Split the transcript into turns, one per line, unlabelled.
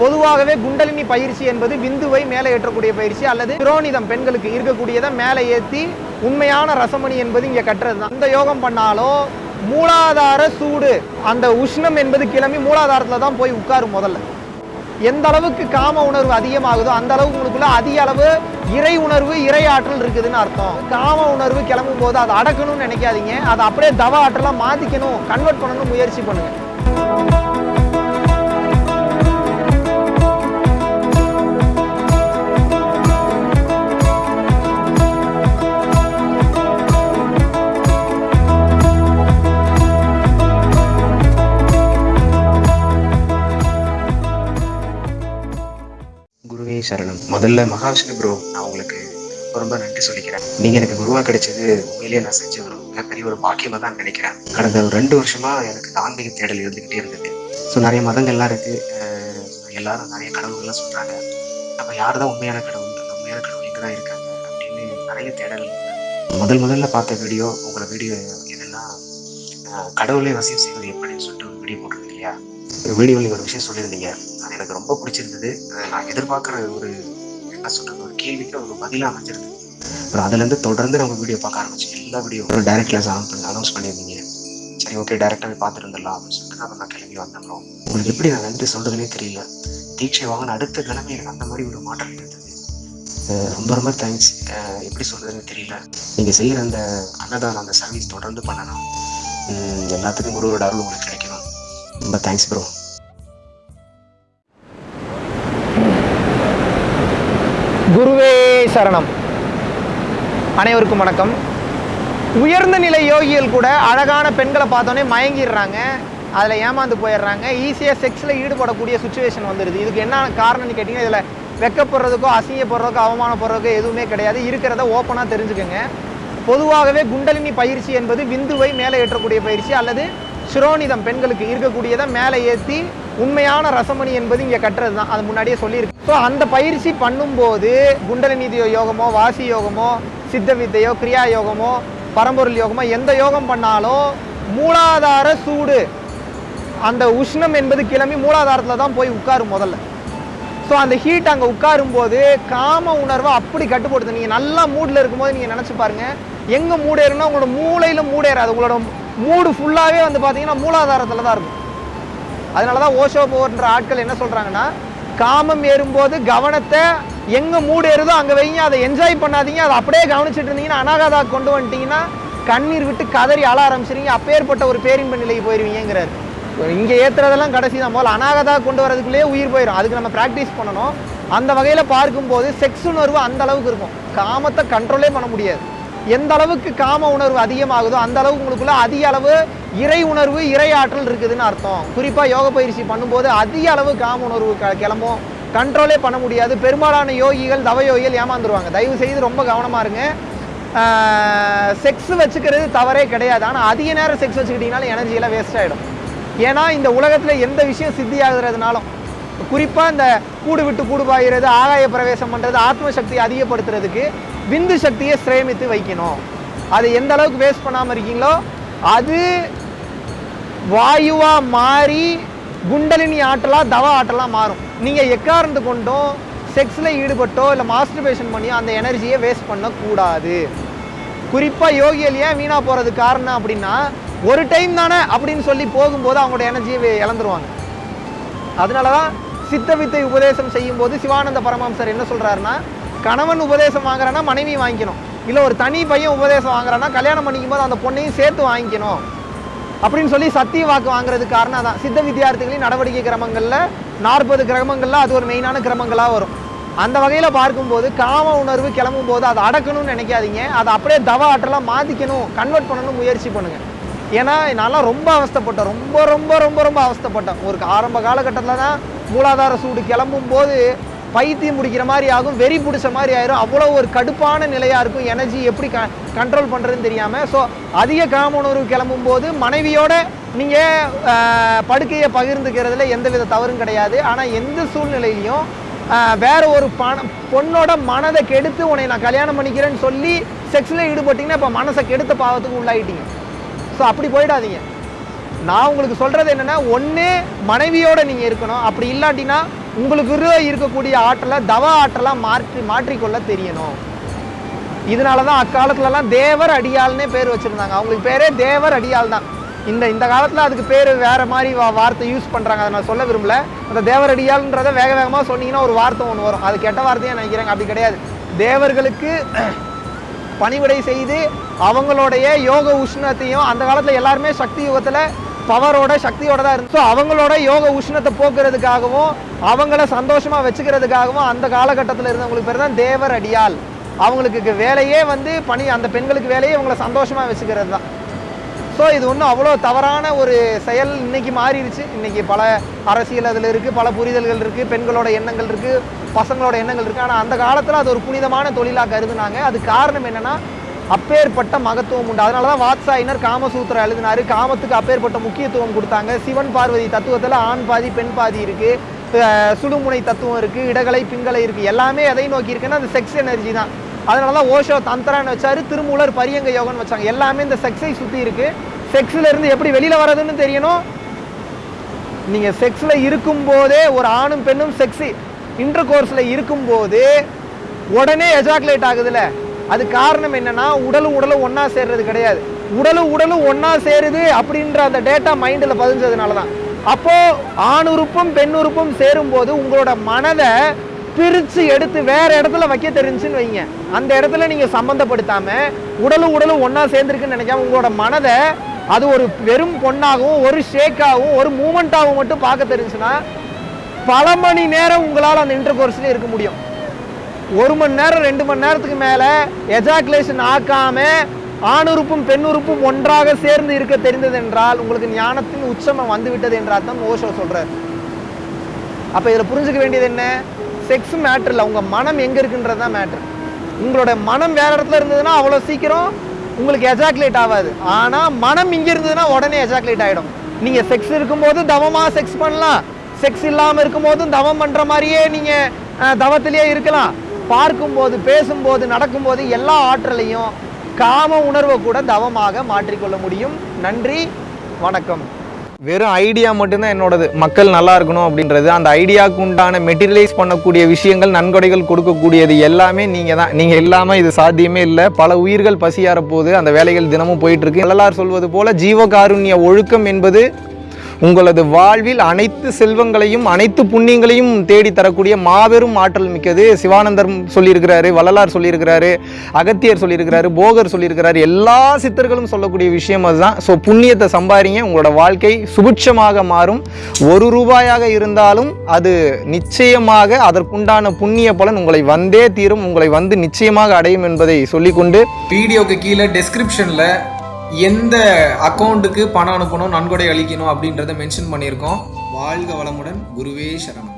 பொதுவாகவே குண்டலினி பயிற்சி என்பது விந்துவை மேலே ஏற்றக்கூடிய பயிற்சி அல்லது புரோனிதம் பெண்களுக்கு இருக்கக்கூடியதை மேலே ஏற்றி உண்மையான ரசமணி என்பது இங்கே கட்டுறது தான். அந்த யோகம் பண்ணாலும் மூலாதார சூடு அந்த உஷ்ணம் என்பது கிளம்பி மூலாதாரத்தில் தான் போய் உட்காரும் முதல்ல. எந்த அளவுக்கு காம உணர்வு அதிகமாகுதோ அந்த அளவுக்கு உங்களுக்குள்ள அதிக அளவு இறை உணர்வு இறை ஆற்றல் இருக்குதுன்னு அர்த்தம். காம உணர்வு கிளம்பும் போது அதை அடக்கணும்னு நினைக்காதீங்க. அதை அப்படியே தவ ஆற்றலா மாத்திக்கணும் கன்வெர்ட் பண்ணணும்னு முயற்சி பண்ணுங்க.
குருவே சரணம். முதல்ல மகாவிஷ்ணு ப்ரோ நான் உங்களுக்கு ரொம்ப ரொம்ப நன்றி சொல்லிக்கிறேன். நீங்க எனக்கு குருவா கிடைச்சது உண்மையிலேயே நான் செஞ்ச ஒரு மிகப்பெரிய ஒரு பாக்கியமா தான் நினைக்கிறேன். கடந்த ஒரு ரெண்டு வருஷமா எனக்கு ஆன்மீக தேடல் இருந்துகிட்டே இருந்தது. ஸோ நிறைய மதங்கள்லாம் இருக்கு. எல்லாரும் நிறைய கடவுள்கள்லாம் சொல்றாங்க. அப்ப யார் தான் உண்மையான கடவுள் அந்த உண்மையான கடவுள் எங்க தான் இருக்காங்க அப்படின்னு நிறைய தேடல் முதல் முதல்ல பார்த்த வீடியோ உங்களை வீடியோ என்னன்னா கடவுளை வசியம் செய்வது எப்படின்னு சொல்லிட்டு ஒரு வீடியோ போட்டிருக்கு இல்லையா? வீடியோவில் நீங்கள் ஒரு விஷயம் சொல்லியிருந்தீங்க. அது எனக்கு ரொம்ப பிடிச்சிருந்தது. நான் எதிர்பார்க்குற ஒரு என்ன சொல்கிறது ஒரு கேள்விக்கு ஒரு பதிலாக அமைஞ்சிருந்தது. அப்புறம் அதுலேருந்து தொடர்ந்து நம்ம வீடியோ பார்க்க ஆரம்பிச்சோம் எல்லா வீடியோ ஒரு டைரக்ட் கிளாஸ் அனௌன்ஸ் பண்ணியிருந்தீங்க. சரி ஓகே டேரெக்டாக போய் அப்படின்னு சொல்லிட்டு தான் நான் கிளம்பி வந்தேன் உங்களுக்கு எப்படி நான் நன்றி சொல்கிறதுனே தெரியல. தீட்சை வாங்கின அடுத்த கிழமை எனக்கு அந்த மாதிரி ஒரு மாற்றம் இருந்தது ரொம்ப ரொம்ப தேங்க்ஸ் எப்படி சொல்கிறதுன்னு தெரியல. நீங்கள் செய்கிற அந்த அன்னதானம் அந்த சர்வீஸ் தொடர்ந்து பண்ணணும் எல்லாத்துக்கும் ஒரு ஒரு அருள் உங்களுக்கு கிடைக்கும் ரொம்ப தேங்க்ஸ் ப்ரோ
குருவே சரணம். அனைவருக்கும் வணக்கம். உயர்ந்த நிலை யோகிகள் கூட அழகான பெண்களை பார்த்தோன்னே மயங்கிடுறாங்க. அதில் ஏமாந்து போயிடுறாங்க. ஈஸியாக செக்ஸில் ஈடுபடக்கூடிய சுச்சுவேஷன் வந்துடுது இதுக்கு என்ன காரணம்னு கேட்டிங்கன்னா இதில் வெக்கப்படுறதுக்கோ அசிங்கப்படுறதுக்கோ அவமானப்படுறதுக்கோ எதுவுமே கிடையாது. இருக்கிறத ஓப்பனாக தெரிஞ்சுக்கோங்க. பொதுவாகவே குண்டலினி பயிற்சி என்பது விந்துவை மேலே ஏற்றக்கூடிய பயிற்சி அல்லது சிரோனிதம் பெண்களுக்கு இருக்கக்கூடியதை மேலே ஏற்றி உண்மையான ரசமணி என்பது இங்கே கட்டுறது தான். அது முன்னாடியே சொல்லியிருக்கு. ஸோ அந்த பயிற்சி பண்ணும்போது குண்டலினி யோகமோ வாசி யோகமோ சித்த வித்தையோ கிரியா யோகமோ பரம்பொருள் யோகமோ எந்த யோகம் பண்ணாலும் மூலாதார சூடு. அந்த உஷ்ணம் என்பது கிளம்பி மூலாதாரத்தில் தான் போய் உட்காரும் முதல்ல. ஸோ அந்த ஹீட் அங்கே உட்காரும் போது காம உணர்வை அப்படி கட்டுப்படுத்து. நீங்கள் நல்லா மூடில் இருக்கும்போது நீங்கள் நினச்சி பாருங்கள் எங்கே மூடேறுனா உங்களோட மூளையில் மூடேறாது. உங்களோட மூடு ஃபுல்லாகவே வந்து பார்த்தீங்கன்னா மூலாதாரத்தில் தான் இருக்கும். அதனால தான் ஓஷோ போன்ற ஆட்கள் என்ன சொல்கிறாங்கன்னா காமம் ஏறும்போது கவனத்தை எங்கே மூடு ஏறுதோ அங்கே வைங்க அதை என்ஜாய் பண்ணாதீங்க அதை அப்படியே கவனிச்சுட்டு இருந்தீங்கன்னா அனாகாதா கொண்டு வந்துட்டீங்கன்னா கண்ணீர் விட்டு கதறி அழ ஆரம்பிச்சிருங்க அப்பேற்பட்ட ஒரு பேரின்ப நிலைக்கு போயிடுவீங்கிறார் இங்கே ஏற்றுறதெல்லாம் கடைசி தான் போல் அனாகதா கொண்டு வரதுக்குள்ளேயே உயிர் போயிடும் அதுக்கு நம்ம ப்ராக்டிஸ் பண்ணணும். அந்த வகையில் பார்க்கும்போது செக்ஸ் உணர்வு அந்த அளவுக்கு இருக்கும். காமத்தை கண்ட்ரோலே பண்ண முடியாது. எந்த அளவுக்கு காம உணர்வு அதிகமாகுதோ அந்த அளவுக்கு உங்களுக்குள்ள அதிக அளவு இறை உணர்வு இறை ஆற்றல் இருக்குதுன்னு அர்த்தம். குறிப்பாக யோக பயிற்சி பண்ணும்போது அதிக அளவு காம உணர்வு க கிளம்பும். கண்ட்ரோலே பண்ண முடியாது. பெரும்பாலான யோகிகள் தவ யோகிகள் ஏமாந்துருவாங்க. தயவு செய்து ரொம்ப கவனமாக இருங்க. செக்ஸ் வச்சுக்கிறது தவறே கிடையாது. ஆனால் அதிக நேரம் செக்ஸ் வச்சுக்கிட்டிங்கனாலும் எனர்ஜியெல்லாம் வேஸ்ட் ஆகிடும் ஏன்னா இந்த உலகத்தில் எந்த விஷயம் சித்தி ஆகுறதுனாலும் குறிப்பாக இந்த கூடு விட்டு கூடு பாய்கிறது ஆகாய பிரவேசம் பண்ணுறது ஆத்ம சக்தியை அதிகப்படுத்துறதுக்கு விந்து சக்தியை சிரேமித்து வைக்கணும். அது எந்த அளவுக்கு வேஸ்ட் பண்ணாமல் இருக்கீங்களோ அது வாயுவாக மாறி குண்டலினி ஆட்டலாக தவ ஆட்டலாக மாறும். நீங்கள் எக்காரணத்து கொண்டும் செக்ஸில் ஈடுபட்டோ இல்லை மாஸ்டர்பேஷன் பண்ணியோ அந்த எனர்ஜியை வேஸ்ட் பண்ணக்கூடாது. குறிப்பாக யோகியல் ஏன் வீணாக போகிறதுக்கு காரணம் அப்படின்னா ஒரு டைம் தானே அப்படின்னு சொல்லி போகும்போது அவங்களோட எனர்ஜியை இழந்துருவாங்க. அதனால தான் சித்த வித்தை உபதேசம் செய்யும்போது சிவானந்த பரமாம்சர் என்ன சொல்கிறாருன்னா கணவன் உபதேசம் வாங்குறான்னா மனைவி வாங்கிக்கணும். இல்லை ஒரு தனி பையன் உபதேசம் வாங்குறான்னா கல்யாணம் பண்ணிக்கும் போது அந்த பொண்ணையும் சேர்த்து வாங்கிக்கணும். அப்படின்னு சொல்லி சத்திய வாக்கு வாங்குறதுக்கு காரணம் தான் சித்த வித்தியார்த்திகளின் நடவடிக்கை கிரமங்களில் நாற்பது கிரமங்களில் அது ஒரு மெயினான கிரமங்களாக வரும். அந்த வகையில் பார்க்கும்போது காம உணர்வு கிளம்பும் போது அதை அடக்கணும்னு நினைக்காதீங்க. அதை அப்படியே தவ ஆற்றலாக மாற்றிக்கணும் கன்வெர்ட் பண்ணணும் முயற்சி பண்ணுங்கள் ஏன்னா நான்லாம் ரொம்ப அவஸ்தைப்பட்டேன். ரொம்ப ரொம்ப ரொம்ப ரொம்ப அவஸ்தைப்பட்டேன். ஒரு ஆரம்ப காலகட்டத்தில் தான் மூலாதார சூடு கிளம்பும் போது பைத்தியம் முடிக்கிற மாதிரி ஆகும் வெறி பிடிச்ச மாதிரி ஆயிரும். அவ்வளோ ஒரு கடுப்பான நிலையாக இருக்கும். எனர்ஜி எப்படி க கண்ட்ரோல் பண்ணுறதுன்னு தெரியாமல் ஸோ அதிக காம உணர்வு கிளம்பும் போது மனைவியோட நீங்கள் படுக்கையை பகிர்ந்துக்கிறதுல எந்த வித தவறும் கிடையாது. ஆனால் எந்த சூழ்நிலையிலையும் வேற ஒரு பண பொண்ணோட மனதை கெடுத்து உன்னை நான் கல்யாணம் பண்ணிக்கிறேன்னு சொல்லி செக்ஸில் ஈடுபட்டீங்கன்னா இப்போ மனசை கெடுத்த பாவத்துக்கு உள்ளாயிட்டீங்க. ஸோ அப்படி போயிடாதீங்க. நான் உங்களுக்கு சொல்கிறது என்னென்னா ஒன்று மனைவியோடு நீங்கள் இருக்கணும். அப்படி இல்லாட்டினா உங்களுக்கு இருக்கக்கூடிய ஆற்றலை தவ ஆற்றலாக மாற்றி மாற்றிக்கொள்ள தெரியணும். இதனால தான் அக்காலத்துலலாம் தேவர் அடியாள்னே பேர் வச்சுருந்தாங்க. அவங்களுக்கு பேரே தேவர் அடியால் தான். இந்த இந்த காலத்தில் அதுக்கு பேர் வேறு மாதிரி வா வார்த்தை யூஸ் பண்ணுறாங்க அதை நான் சொல்ல விரும்பல. அந்த தேவர் அடியாள்ன்றதை வேக வேகமாக சொன்னீங்கன்னா ஒரு வார்த்தை ஒன்று வரும். அது கெட்ட வார்த்தையாக நினைக்கிறாங்க. அப்படி கிடையாது. தேவர்களுக்கு பணிவிடை செய்து அவங்களுடைய யோக உஷ்ணத்தையும் அந்த காலத்தில் எல்லாருமே சக்தி யுகத்தில் பவரோட சக்தியோட தான் இருந்து ஸோ அவங்களோட யோக உஷ்ணத்தை போக்குறதுக்காகவும் அவங்கள சந்தோஷமாக வச்சுக்கிறதுக்காகவும் அந்த காலகட்டத்தில் இருந்தவங்களுக்கு பேர் தான் தேவர் அடியால் அவங்களுக்கு வேலையே வந்து பணி அந்த பெண்களுக்கு வேலையே இவங்களை சந்தோஷமாக வச்சுக்கிறது தான். ஸோ இது ஒன்றும் அவ்வளோ தவறான ஒரு செயல் இன்னைக்கு மாறிடுச்சு. இன்னைக்கு பல அரசியல் அதில் இருக்குது பல புரிதல்கள் இருக்குது பெண்களோட எண்ணங்கள் இருக்குது பசங்களோட எண்ணங்கள் இருக்குது ஆனால் அந்த காலத்தில் அது ஒரு புனிதமான தொழிலாக கருதுனாங்க. அது காரணம் என்னென்னா அப்பேற்பட்ட மகத்துவம் உண்டு. அதனால தான் வாத்சாயினர் காமசூத்திரம் எழுதினார். காமத்துக்கு அப்பேற்பட்ட முக்கியத்துவம் கொடுத்தாங்க. சிவன் பார்வதி தத்துவத்தில் ஆண் பாதி பெண் பாதி இருக்குது சுடுமுனை தத்துவம் இருக்குது இடகலை பிங்கலை இருக்குது எல்லாமே எதை நோக்கி இருக்குன்னா அந்த செக்ஸ் எனர்ஜி தான். அதனால தான் ஓஷோ தந்திரான்னு வச்சாரு திருமூலர் பரியங்க யோகன் வச்சாங்க. எல்லாமே இந்த செக்ஸை சுற்றி இருக்கு. செக்ஸில் இருந்து எப்படி வெளியில் வர்றதுன்னு தெரியணும். நீங்கள் செக்ஸில் இருக்கும்போதே ஒரு ஆணும் பெண்ணும் செக்ஸு இன்டர் கோர்ஸில் இருக்கும்போது உடனே எஜாக்குலேட் ஆகுதுல்ல அது காரணம் என்னன்னா உடலும் உடலும் ஒன்றா சேர்றது கிடையாது. உடலும் உடலும் ஒன்றா சேருது அப்படின்ற அந்த டேட்டா மைண்டில் பதிஞ்சதுனால தான் அப்போது ஆணுறுப்பும் பெண்ணுறுப்பும் சேரும்போது உங்களோட மனதை பிரித்து எடுத்து வேறு இடத்துல வைக்க தெரிஞ்சுன்னு வைங்க. அந்த இடத்துல நீங்கள் சம்மந்தப்படுத்தாமல் உடலும் உடலும் ஒன்றா சேர்ந்துருக்குன்னு நினைக்காம உங்களோட மனதை அது ஒரு வெறும் பொண்ணாகவும் ஒரு ஷேக்காகவும் ஒரு மூமெண்ட்டாகவும் மட்டும் பார்க்க தெரிஞ்சுன்னா பல மணி நேரம் உங்களால் அந்த இன்டர் கோர்ஸ்லேயே இருக்க முடியும். ஒரு மணி நேரம் ரெண்டு மணி நேரத்துக்கு மேலே எஜாக்குலேஷன் ஆக்காம ஆணுறுப்பும் பெண்ணுறுப்பும் ஒன்றாக சேர்ந்து இருக்க தெரிந்தது என்றால் உங்களுக்கு ஞானத்தின் உச்சமம் வந்து விட்டது என்ற அர்த்தம் ஓஷோ சொல்கிறார் அப்போ இதில் புரிஞ்சுக்க வேண்டியது என்ன? செக்ஸ் மேட்ரு இல்லை உங்கள் மனம் எங்கே இருக்குன்றது தான் மேட்ரு உங்களோட மனம் வேறு இடத்துல இருந்ததுன்னா அவ்வளோ சீக்கிரம் உங்களுக்கு எஜாக்குலேட் ஆகாது. ஆனால் மனம் இங்கே இருந்ததுன்னா உடனே எஜாக்குலேட் ஆகிடும் நீங்கள் செக்ஸ் இருக்கும்போது தவமாக செக்ஸ் பண்ணலாம். செக்ஸ் இல்லாமல் இருக்கும்போதும் தவம் பண்ணுற மாதிரியே நீங்கள் தவத்திலேயே இருக்கலாம். பார்க்கும்போது பேசும்போது நடக்கும்போது எல்லா ஆற்றலையும் காம உணர்வை கூட தவமாக மாற்றிக்கொள்ள முடியும். நன்றி வணக்கம். வெறும் ஐடியா மட்டும்தான் என்னோடது. மக்கள் நல்லா இருக்கணும் அப்படின்றது. அந்த ஐடியாவுக்கு உண்டான மெட்டீரியலைஸ் பண்ணக்கூடிய விஷயங்கள் நன்கொடைகள் கொடுக்கக்கூடியது எல்லாமே நீங்கள் தான். நீங்கள் இல்லாமல் இது சாத்தியமே இல்லை. பல உயிர்கள் பசியார போது அந்த வேலைகள் தினமும் போயிட்டு இருக்கு. சொல்வது போல ஜீவகாருண்ய ஒழுக்கம் என்பது உங்களது வாழ்வில் அனைத்து செல்வங்களையும் அனைத்து புண்ணியங்களையும் தேடி தரக்கூடிய மாபெரும் ஆற்றல் மிக்கது சிவானந்தர் சொல்லியிருக்கிறாரு வள்ளலார் சொல்லியிருக்கிறாரு அகத்தியர் சொல்லியிருக்கிறாரு போகர் சொல்லியிருக்கிறாரு. எல்லா சித்தர்களும் சொல்லக்கூடிய விஷயம் அதுதான். ஸோ புண்ணியத்தை சம்பாதிங்க உங்களோட வாழ்க்கை சுபிட்சமாக மாறும். ஒரு ரூபாயாக இருந்தாலும் அது நிச்சயமாக அதற்குண்டான புண்ணிய பலன் உங்களை வந்தே தீரும். உங்களை வந்து நிச்சயமாக அடையும் என்பதை சொல்லிக்கொண்டு
வீடியோக்கு கீழே டெஸ்கிரிப்ஷனில் எந்த அக்கௌண்ட்டுக்கு பணம் அனுப்பணும் நன்கொடை அளிக்கணும் அப்படின்றத மென்ஷன் பண்ணியிருக்கோம். வாழ்க வளமுடன் குருவே சரணம்.